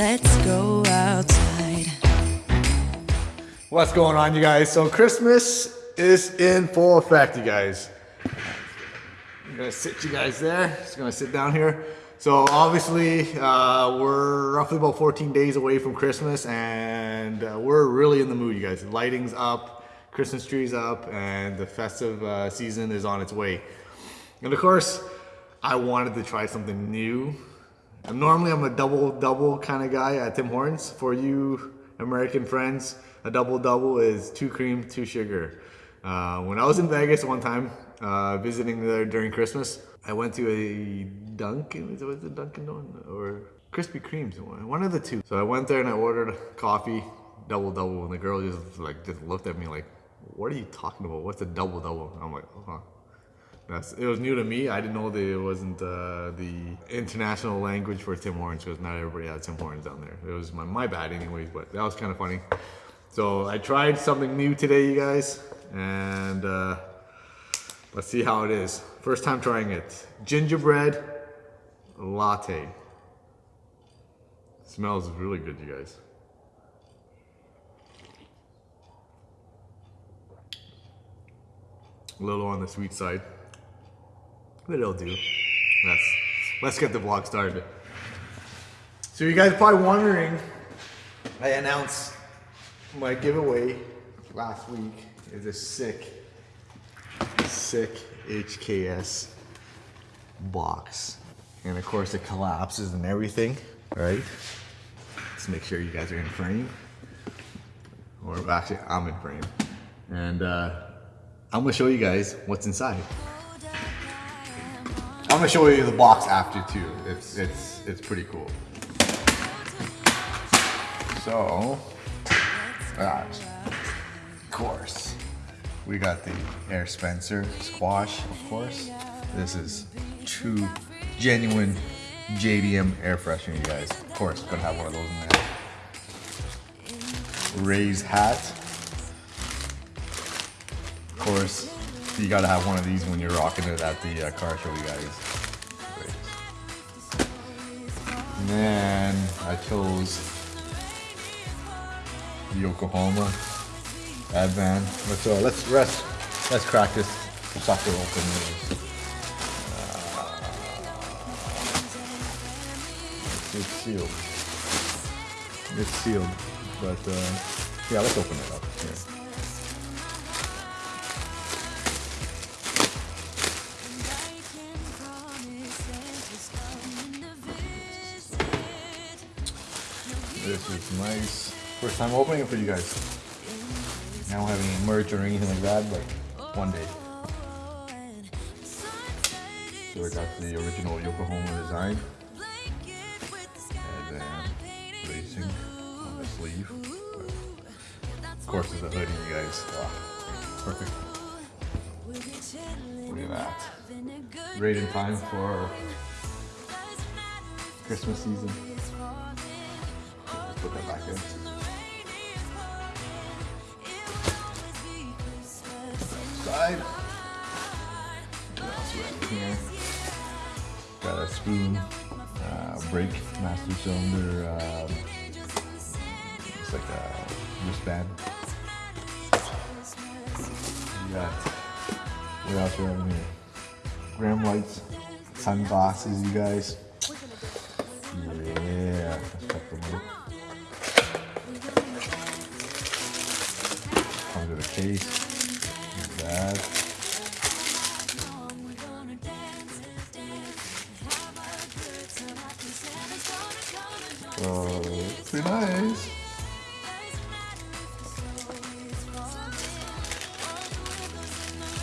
Let's go outside. What's going on, you guys? So Christmas is in full effect, you guys. I'm gonna sit you guys there. Just gonna sit down here. So obviously, uh, we're roughly about 14 days away from Christmas, and uh, we're really in the mood, you guys. Lighting's up, Christmas trees up, and the festive uh, season is on its way. And of course, I wanted to try something new. And normally, I'm a double double kind of guy at Tim Hortons. For you American friends, a double double is two cream, two sugar. Uh, when I was in Vegas one time, uh, visiting there during Christmas, I went to a Dunkin', was it Dunkin' or Krispy Kremes, one of the two. So I went there and I ordered coffee, double double, and the girl just like just looked at me like, "What are you talking about? What's a double double?" I'm like, "Oh." Huh. That's, it was new to me. I didn't know that it wasn't uh, the international language for Tim Hortons because not everybody had Tim Hortons down there. It was my, my bad anyways, but that was kind of funny. So I tried something new today, you guys, and uh, let's see how it is. First time trying it. Gingerbread latte. Smells really good, you guys. A little on the sweet side but it'll do. Let's let's get the vlog started. So you guys are probably wondering, I announced my giveaway last week is a sick, sick HKS box. And of course it collapses and everything, right? Let's make sure you guys are in frame. Or actually, I'm in frame. And uh, I'm gonna show you guys what's inside. I'm gonna show you the box after too. It's it's it's pretty cool. So, that, of course, we got the Air Spencer squash, of course. This is true, genuine JDM air freshener, you guys. Of course, gonna have one of those in there. Ray's hat. Of course, you gotta have one of these when you're rocking it at the uh, car show, you guys. Then I chose the Yokohama Advan. Let's uh, let's rest. Let's crack this sucker open. Uh, it's sealed. It's sealed, but uh, yeah, let's open it up here. This is nice. First time opening it for you guys. I don't have any merch or anything like that, but one day. So we got the original Yokohama design. And then racing on the sleeve. But of course there's a hoodie, you guys. Oh, perfect. Look at that. Great in time for Christmas season put that back in. Side. Here? Got a spoon, uh, brake, master cylinder, um, it's like a wristband. We got, what else we have in here? Gram Lights, sunglasses, you guys. Case. That. Oh, pretty nice.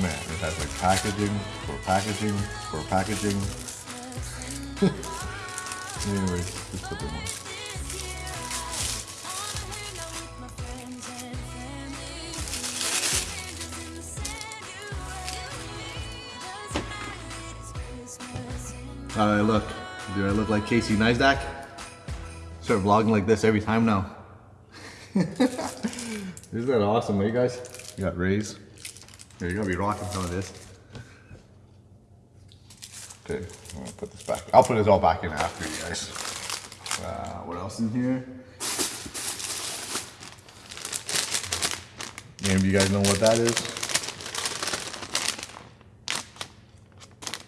Man, it has like packaging for packaging for packaging. Anyways, let's put them on. How do I look? Do I look like Casey Neistat? Start vlogging like this every time now. Isn't that awesome, you guys? You got Rays. You're gonna be rocking some of this. Okay, I'm gonna put this back. I'll put this all back in after you guys. Uh, what else in here? Any of you guys know what that is?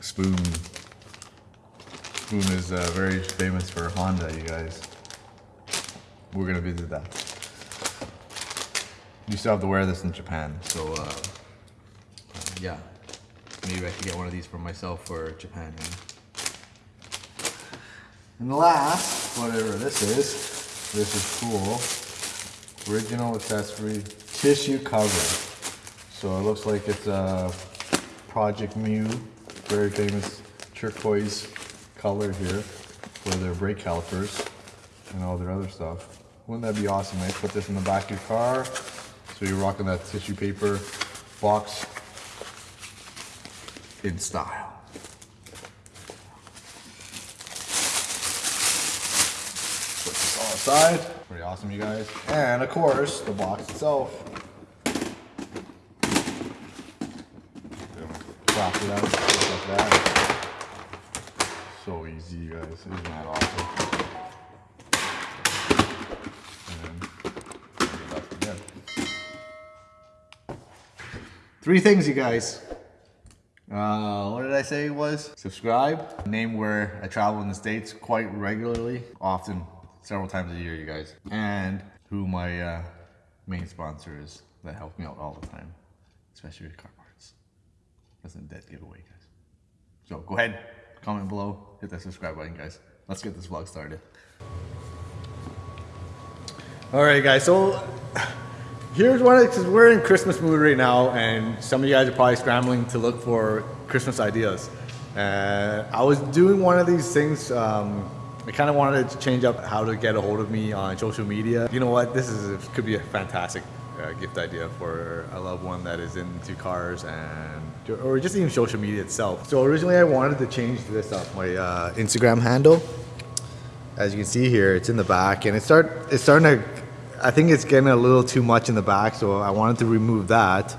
Spoon. Spoon is uh, very famous for Honda, you guys. We're gonna visit that. You still have to wear this in Japan, so uh, uh, yeah. Maybe I could get one of these for myself for Japan. And the last, whatever this is, this is cool. Original accessory, tissue cover. So it looks like it's a Project Mu, very famous turquoise color here for their brake calipers and all their other stuff. Wouldn't that be awesome, eh? Put this in the back of your car. So you're rocking that tissue paper box in style. Put this all aside. Pretty awesome, you guys. And of course, the box itself. Crop it out like that. So easy, guys. Isn't that awesome? Three things, you guys. Uh, what did I say it was? Subscribe. Name where I travel in the States quite regularly, often several times a year, you guys. And who my uh, main sponsor is that helps me out all the time, especially with car parts. That's a dead giveaway, guys. So go ahead, comment below, hit that subscribe button, guys. Let's get this vlog started. All right, guys. So here's one because we're in Christmas mood right now, and some of you guys are probably scrambling to look for Christmas ideas. Uh, I was doing one of these things. Um, I kind of wanted to change up how to get a hold of me on social media. You know what? This is could be a fantastic uh, gift idea for a loved one that is into cars and or just even social media itself. So originally, I wanted to change this up my uh, Instagram handle as you can see here, it's in the back and it start it's starting to I think it's getting a little too much in the back, so I wanted to remove that.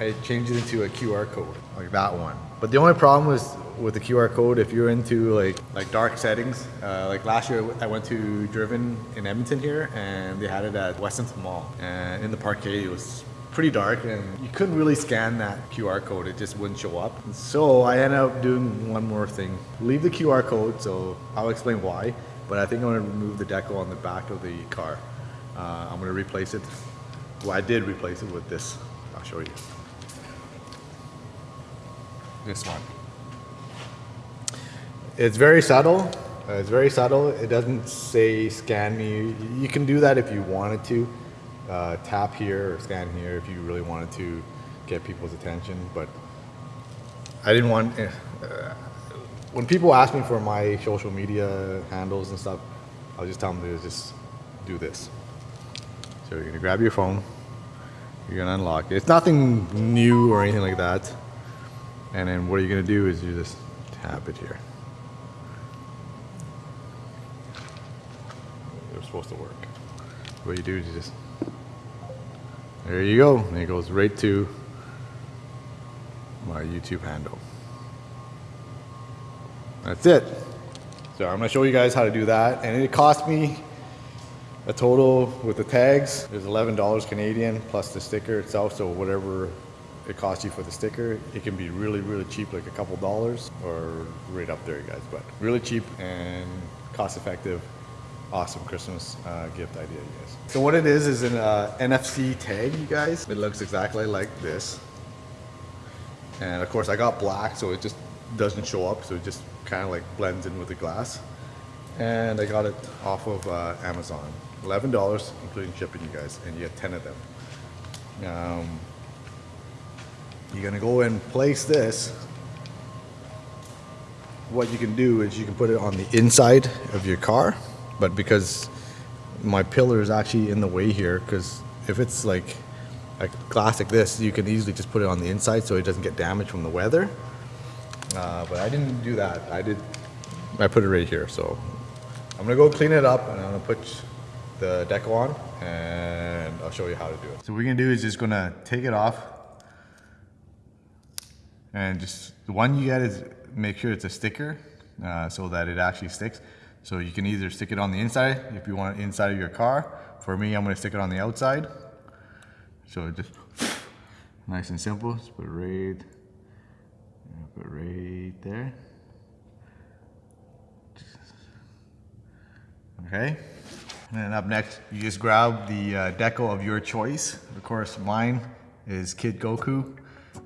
I changed it into a QR code, like that one. But the only problem was with the QR code, if you're into like like dark settings, uh, like last year I went to Driven in Edmonton here, and they had it at West Edmonton Mall, and in the parkade it was pretty dark and you couldn't really scan that QR code. It just wouldn't show up. So I ended up doing one more thing. Leave the QR code so I'll explain why but I think I'm to remove the decal on the back of the car. Uh, I'm to replace it. Well I did replace it with this. I'll show you. This one. It's very subtle. Uh, it's very subtle. It doesn't say scan me. You can do that if you wanted to uh, tap here or scan here if you really wanted to get people's attention but I didn't want uh, when people ask me for my social media handles and stuff I'll just tell them to just do this. So you're gonna grab your phone you're gonna unlock it. It's nothing new or anything like that. And then what you're gonna do is you just tap it here. They're supposed to work. What you do is you just there you go. And it goes right to my YouTube handle. That's it. So I'm gonna show you guys how to do that. And it cost me a total with the tags. Is $11 Canadian plus the sticker itself. So whatever it costs you for the sticker it can be really really cheap like a couple dollars or right up there guys. But really cheap and cost effective awesome Christmas uh, gift idea you guys so what it is is an uh, NFC tag you guys it looks exactly like this and of course I got black so it just doesn't show up so it just kind of like blends in with the glass and I got it off of uh, Amazon. $11 including shipping you guys and you get 10 of them. Um, you're gonna go and place this. What you can do is you can put it on the inside of your car, but because my pillar is actually in the way here, because if it's like a glass like this, you can easily just put it on the inside so it doesn't get damaged from the weather. Uh, but I didn't do that. I did. I put it right here. So I'm gonna go clean it up and I'm gonna put the decal on and I'll show you how to do it. So what we're gonna do is just gonna take it off and just the one you get is make sure it's a sticker uh, so that it actually sticks. So you can either stick it on the inside if you want it inside of your car. For me, I'm gonna stick it on the outside. So just nice and simple. Put it right, put it right there. Okay. And then up next, you just grab the uh, deco of your choice. Of course, mine is Kid Goku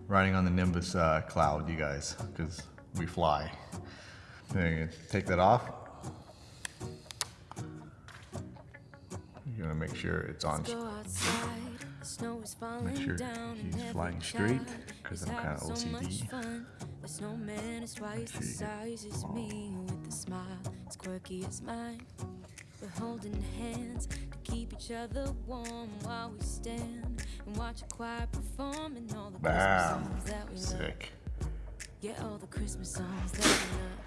riding on the Nimbus uh, cloud, you guys, because we fly. Then you take that off. You're gonna make sure it's on. Make sure he's flying straight, because I'm kind of OCD. The snowman is twice the size as me with a smile as quirky as mine. We're holding hands to keep each other warm while we stand and watch a choir performing all the Bam. Christmas songs that we Sick. love. Yeah, all the Christmas songs that we love.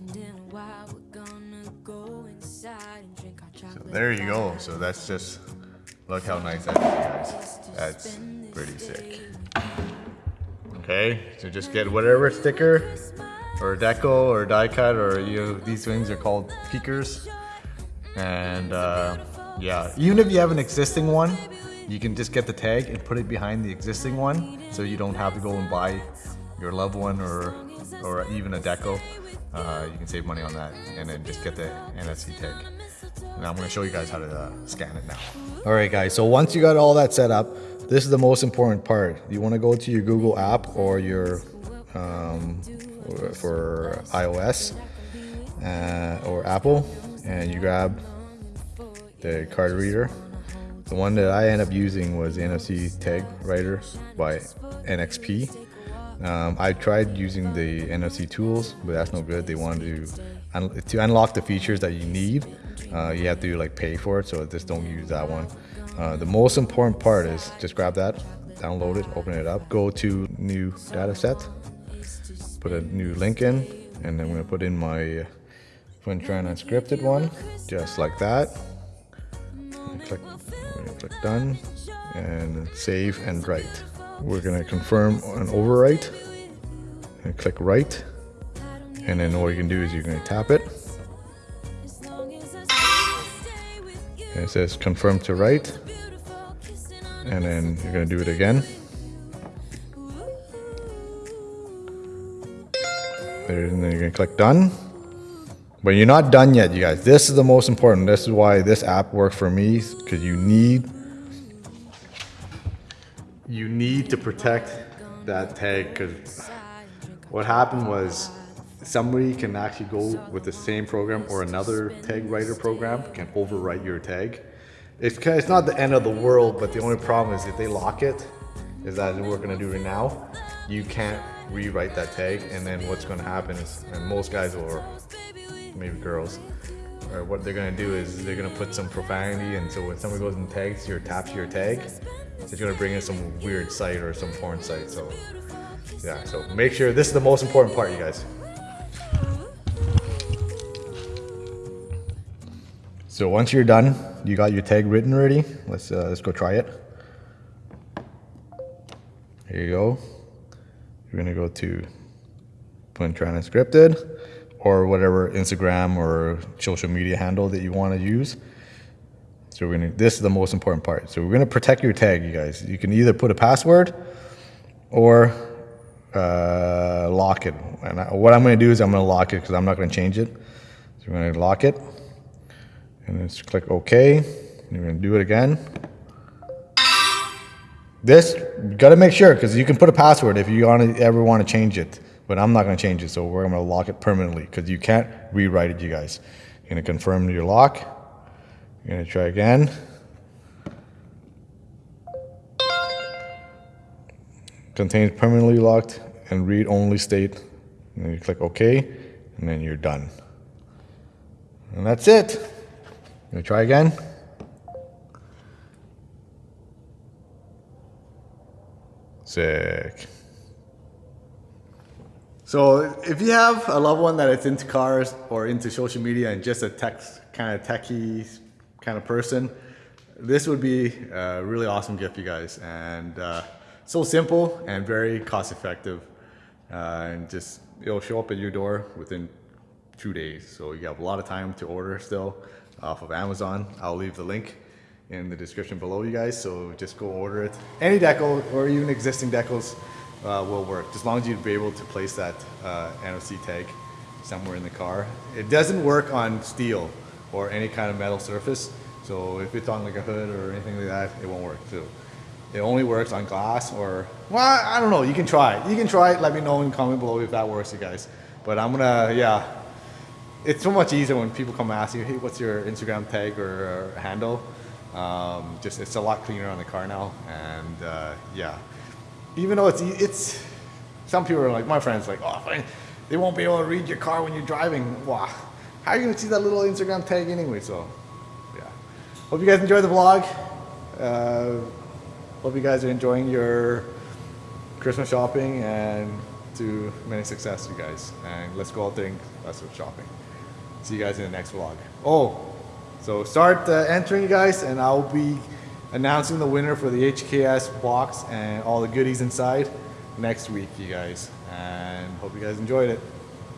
And in a while we're gonna go inside and drink. So there you go. So that's just look how nice that is, guys. That's pretty sick. Okay, so just get whatever sticker or deco or die cut or you know, these things are called peekers and uh, yeah, even if you have an existing one, you can just get the tag and put it behind the existing one so you don't have to go and buy your loved one or, or even a deco. Uh, you can save money on that and then just get the NFC tag. Now I'm going to show you guys how to uh, scan it now. All right guys, so once you got all that set up, this is the most important part. You want to go to your Google app or your um, for iOS uh, or Apple and you grab the card reader. The one that I end up using was NFC tag writer by NXP. Um, I tried using the NFC tools, but that's no good. They want to un to unlock the features that you need. Uh, you have to like pay for it, so just don't use that one. Uh, the most important part is just grab that, download it, open it up, go to new data set, put a new link in, and then I'm gonna put in my when trying unscripted one, just like that. Click, click done and save and write. We're gonna confirm an overwrite and click write. And then all you can do is you're gonna tap it. And it says confirm to write. And then you're gonna do it again. And then you're gonna click done. But you're not done yet, you guys. This is the most important. This is why this app worked for me, because you need you need to protect that tag because what happened was somebody can actually go with the same program or another tag writer program can overwrite your tag. It's, it's not the end of the world, but the only problem is if they lock it, is that we're gonna do it now, you can't rewrite that tag and then what's gonna happen is, and most guys or maybe girls, or what they're gonna do is they're gonna put some profanity, and so when somebody goes and tags your taps your tag, it's gonna bring in some weird site or some porn site. So yeah, so make sure this is the most important part, you guys. So once you're done, you got your tag written ready. Let's uh, let's go try it. Here you go. You're gonna go to Twin Transcripted or whatever Instagram or social media handle that you want to use. So we're gonna, this is the most important part. So we're gonna protect your tag, you guys. You can either put a password or uh, lock it. And I, what I'm gonna do is I'm gonna lock it because I'm not gonna change it. So we're gonna lock it and then just click OK. And you're gonna do it again. This, gotta make sure because you can put a password if you wanna, ever want to change it but I'm not going to change it. So we're going to lock it permanently because you can't rewrite it, you guys. You're going to confirm your lock. You're going to try again. Contains permanently locked and read only state. And then you click OK, and then you're done. And that's it. You want to try again. Sick. So if you have a loved one that is into cars or into social media and just a tech kind of techie kind of person, this would be a really awesome gift, you guys. And uh, so simple and very cost effective. Uh, and just it'll show up at your door within two days. So you have a lot of time to order still off of Amazon. I'll leave the link in the description below you guys. So just go order it. Any decal or even existing decals uh, will work as long as you'd be able to place that uh, NFC tag somewhere in the car. It doesn't work on steel or any kind of metal surface. So if it's on like a hood or anything like that, it won't work too. It only works on glass or, well, I don't know. You can try it. You can try it. Let me know in the comment below if that works, you guys. But I'm gonna, yeah. It's so much easier when people come ask you, hey, what's your Instagram tag or, or handle? Um, just it's a lot cleaner on the car now, and uh, yeah. Even though it's it's, some people are like my friends like, oh, they won't be able to read your car when you're driving. Wow, how are you gonna see that little Instagram tag anyway? So, yeah. Hope you guys enjoyed the vlog. Uh, hope you guys are enjoying your Christmas shopping and to many success, you guys. And let's go out there and let's go shopping. See you guys in the next vlog. Oh, so start uh, entering, you guys, and I'll be announcing the winner for the HKS box and all the goodies inside next week, you guys. And hope you guys enjoyed it.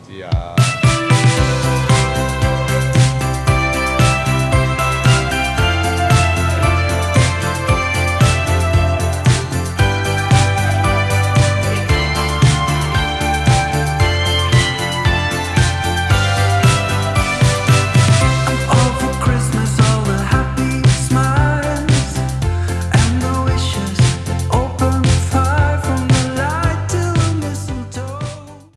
See ya.